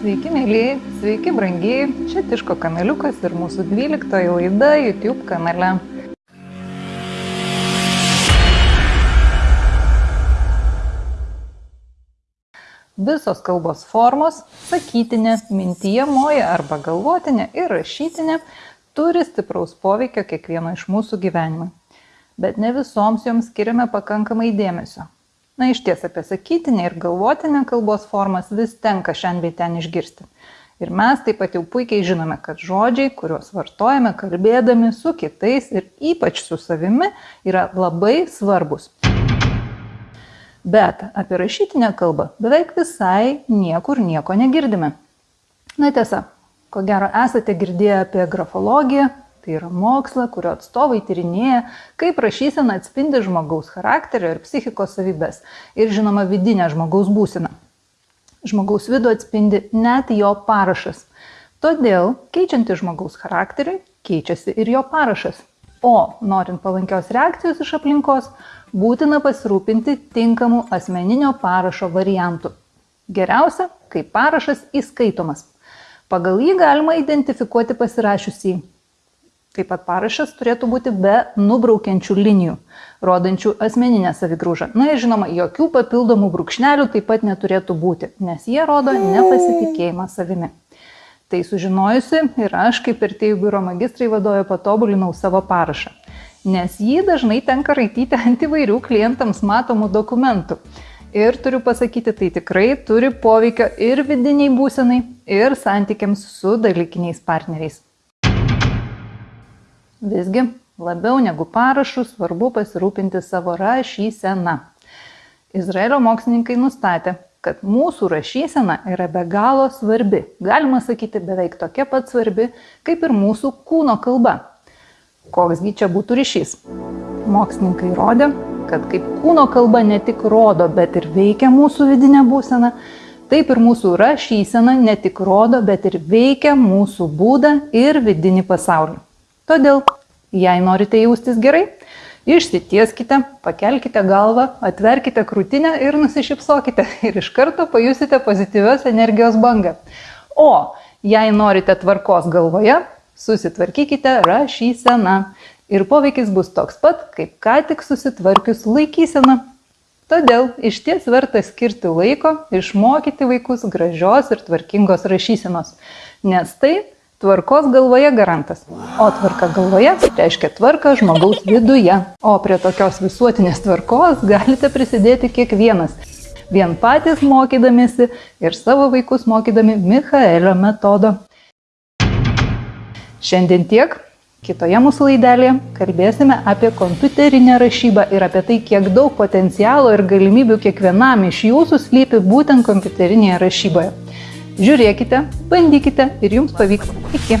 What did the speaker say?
Sveiki, mėlyje, sveiki, brangiai. Čia Tiško kanaliukas ir mūsų 12 laida YouTube kanale. Visos kalbos formos - sakytinė, mintyjamoji arba galvotinė ir rašytinė - turi stipraus poveikio kiekvieno iš mūsų gyvenimui. Bet ne visoms joms skiriame pakankamai dėmesio. Na iš ties apie sakytinę ir galvotinę kalbos formas vis tenka šiandien bei ten išgirsti. Ir mes taip pat jau puikiai žinome, kad žodžiai, kuriuos vartojame kalbėdami su kitais ir ypač su savimi, yra labai svarbus. Bet apie rašytinę kalbą beveik visai niekur nieko negirdime. Na tiesa, ko gero esate girdėję apie grafologiją, Tai yra moksla, kurio atstovai tyrinėja, kaip rašysena atspindi žmogaus charakterio ir psichikos savybės ir žinoma vidinę žmogaus būseną. Žmogaus vidų atspindi net jo parašas. Todėl, keičianti žmogaus charakteriui, keičiasi ir jo parašas. O norint palankios reakcijos iš aplinkos, būtina pasirūpinti tinkamų asmeninio parašo variantų. Geriausia, kai parašas įskaitomas. Pagal jį galima identifikuoti pasirašiusį Taip pat parašas turėtų būti be nubraukiančių linijų, rodančių asmeninę savigrūžą. Na ir žinoma, jokių papildomų brūkšnelių taip pat neturėtų būti, nes jie rodo nepasitikėjimą savimi. Tai sužinojusi ir aš kaip ir tėjų biuro magistrai vadovė patobulinau savo parašą, nes jį dažnai tenka raityti ant įvairių klientams matomų dokumentų. Ir turiu pasakyti, tai tikrai turi poveikio ir vidiniai būsenai, ir santykiams su dalykiniais partneriais. Visgi, labiau negu parašų svarbu pasirūpinti savo rašysena. Izraelio mokslininkai nustatė, kad mūsų rašysena yra be galo svarbi, galima sakyti beveik tokia pat svarbi, kaip ir mūsų kūno kalba. Koksgi čia būtų ryšys? Mokslininkai rodė, kad kaip kūno kalba ne tik rodo, bet ir veikia mūsų vidinę būseną, taip ir mūsų rašysena ne tik rodo, bet ir veikia mūsų būdą ir vidinį pasaulį. Todėl, jei norite jaustis gerai, išsitieskite, pakelkite galvą, atverkite krūtinę ir nusišypsokite ir iš karto pajusite pozityvios energijos bangą. O jei norite tvarkos galvoje, susitvarkykite rašyseną ir poveikis bus toks pat, kaip ką tik susitvarkius laikyseną. Todėl iš ties verta skirti laiko išmokyti vaikus gražios ir tvarkingos rašysenos, nes tai Tvarkos galvoje garantas. O tvarka galvoje reiškia tvarka žmogaus viduje. O prie tokios visuotinės tvarkos galite prisidėti kiekvienas. Vien patys mokydamėsi ir savo vaikus mokydami Michaelio metodo. Šiandien tiek. Kitoje mūsų laidelėje kalbėsime apie kompiuterinę rašybą ir apie tai, kiek daug potencialo ir galimybių kiekvienam iš jūsų slypi būtent kompiuterinėje rašyboje. Žiūrėkite, bandykite ir jums pavyks. Iki.